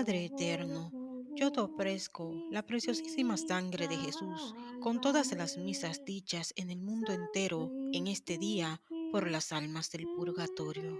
Padre eterno, yo te ofrezco la preciosísima sangre de Jesús con todas las misas dichas en el mundo entero en este día por las almas del purgatorio.